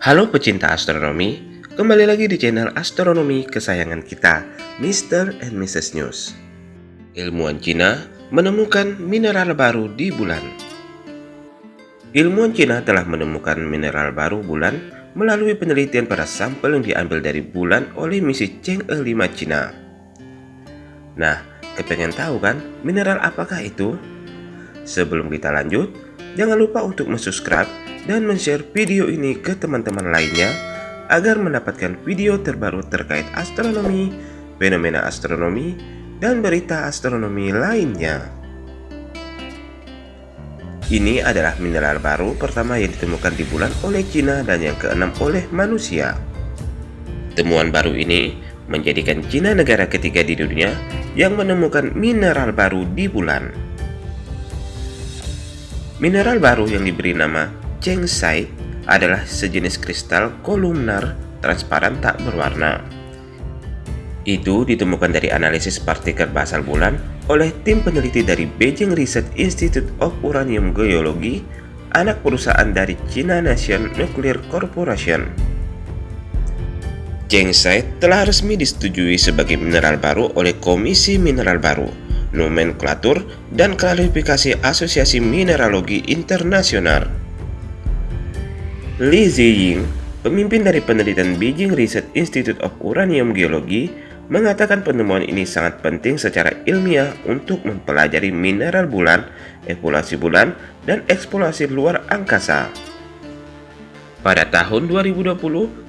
Halo pecinta astronomi, kembali lagi di channel astronomi kesayangan kita, Mr. and Mrs. News. Ilmuwan Cina menemukan mineral baru di bulan. Ilmuwan Cina telah menemukan mineral baru bulan melalui penelitian pada sampel yang diambil dari bulan oleh misi Chang'e 5 Cina. Nah, kepengen tahu kan mineral apakah itu? Sebelum kita lanjut, jangan lupa untuk subscribe dan share video ini ke teman-teman lainnya agar mendapatkan video terbaru terkait astronomi, fenomena astronomi, dan berita astronomi lainnya. Ini adalah mineral baru pertama yang ditemukan di bulan oleh Cina dan yang keenam oleh manusia. Temuan baru ini menjadikan Cina negara ketiga di dunia yang menemukan mineral baru di bulan. Mineral baru yang diberi nama Cengsite adalah sejenis kristal kolumnar transparan tak berwarna. Itu ditemukan dari analisis partikel basal bulan oleh tim peneliti dari Beijing Research Institute of Uranium Geology, anak perusahaan dari China Nation Nuclear Corporation. Cengsite telah resmi disetujui sebagai mineral baru oleh Komisi Mineral Baru, Nomenklatur, dan Klasifikasi Asosiasi Mineralogi Internasional. Li Ziying, pemimpin dari penelitian Beijing Research Institute of Uranium Geology, mengatakan penemuan ini sangat penting secara ilmiah untuk mempelajari mineral bulan, evaluasi bulan, dan eksplorasi luar angkasa. Pada tahun 2020,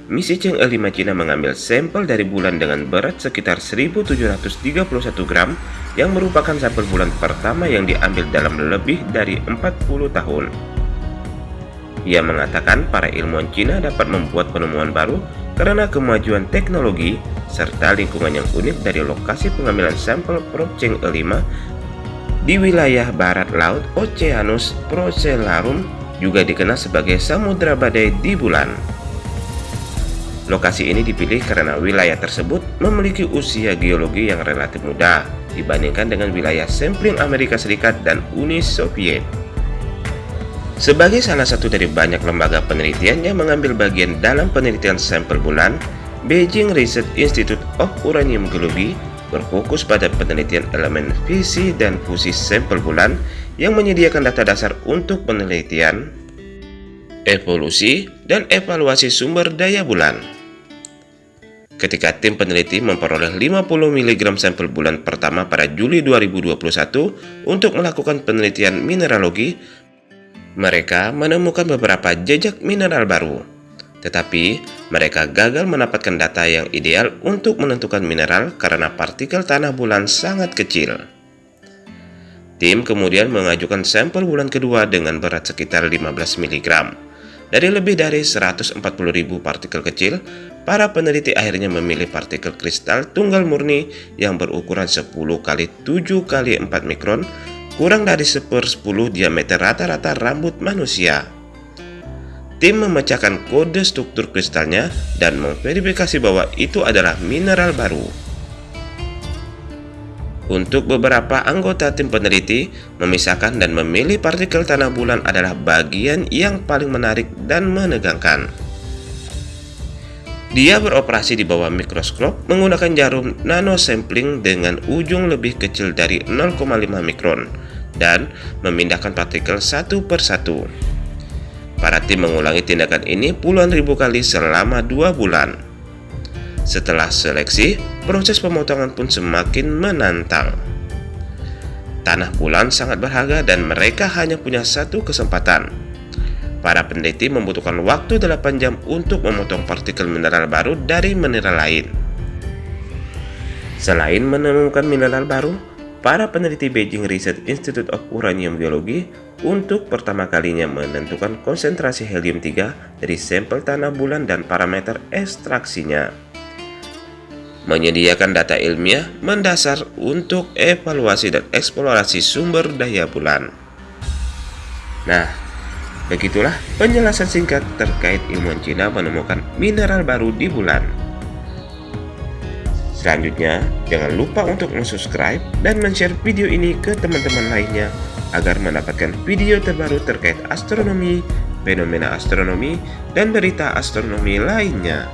misi Chang'e 5 Cina mengambil sampel dari bulan dengan berat sekitar 1731 gram yang merupakan sampel bulan pertama yang diambil dalam lebih dari 40 tahun. Ia mengatakan para ilmuwan Cina dapat membuat penemuan baru karena kemajuan teknologi serta lingkungan yang unik dari lokasi pengambilan sampel probe Chang'e 5 di wilayah barat laut Oceanus Procellarum juga dikenal sebagai Samudra Badai di bulan. Lokasi ini dipilih karena wilayah tersebut memiliki usia geologi yang relatif muda dibandingkan dengan wilayah sampling Amerika Serikat dan Uni Soviet. Sebagai salah satu dari banyak lembaga penelitian yang mengambil bagian dalam penelitian sampel bulan, Beijing Research Institute of Uranium Geology berfokus pada penelitian elemen fisi dan fusi sampel bulan yang menyediakan data dasar untuk penelitian, evolusi, dan evaluasi sumber daya bulan. Ketika tim peneliti memperoleh 50 mg sampel bulan pertama pada Juli 2021 untuk melakukan penelitian mineralogi, mereka menemukan beberapa jejak mineral baru, tetapi mereka gagal mendapatkan data yang ideal untuk menentukan mineral karena partikel tanah bulan sangat kecil. Tim kemudian mengajukan sampel bulan kedua dengan berat sekitar 15 mg. Dari lebih dari 140.000 partikel kecil, para peneliti akhirnya memilih partikel kristal tunggal murni yang berukuran 10 kali 7 kali 4 mikron kurang dari sepersepuluh diameter rata-rata rambut manusia. Tim memecahkan kode struktur kristalnya dan memverifikasi bahwa itu adalah mineral baru. Untuk beberapa anggota tim peneliti, memisahkan dan memilih partikel tanah bulan adalah bagian yang paling menarik dan menegangkan. Dia beroperasi di bawah mikroskop menggunakan jarum nanosampling dengan ujung lebih kecil dari 0,5 mikron dan memindahkan partikel satu per satu. Para tim mengulangi tindakan ini puluhan ribu kali selama dua bulan. Setelah seleksi, proses pemotongan pun semakin menantang. Tanah bulan sangat berharga dan mereka hanya punya satu kesempatan. Para peneliti membutuhkan waktu 8 jam untuk memotong partikel mineral baru dari mineral lain. Selain menemukan mineral baru, para peneliti Beijing Research Institute of Uranium Geology untuk pertama kalinya menentukan konsentrasi helium-3 dari sampel tanah bulan dan parameter ekstraksinya. Menyediakan data ilmiah mendasar untuk evaluasi dan eksplorasi sumber daya bulan. Nah, begitulah penjelasan singkat terkait ilmuwan Cina menemukan mineral baru di bulan. Selanjutnya, jangan lupa untuk subscribe dan share video ini ke teman-teman lainnya agar mendapatkan video terbaru terkait astronomi, fenomena astronomi, dan berita astronomi lainnya.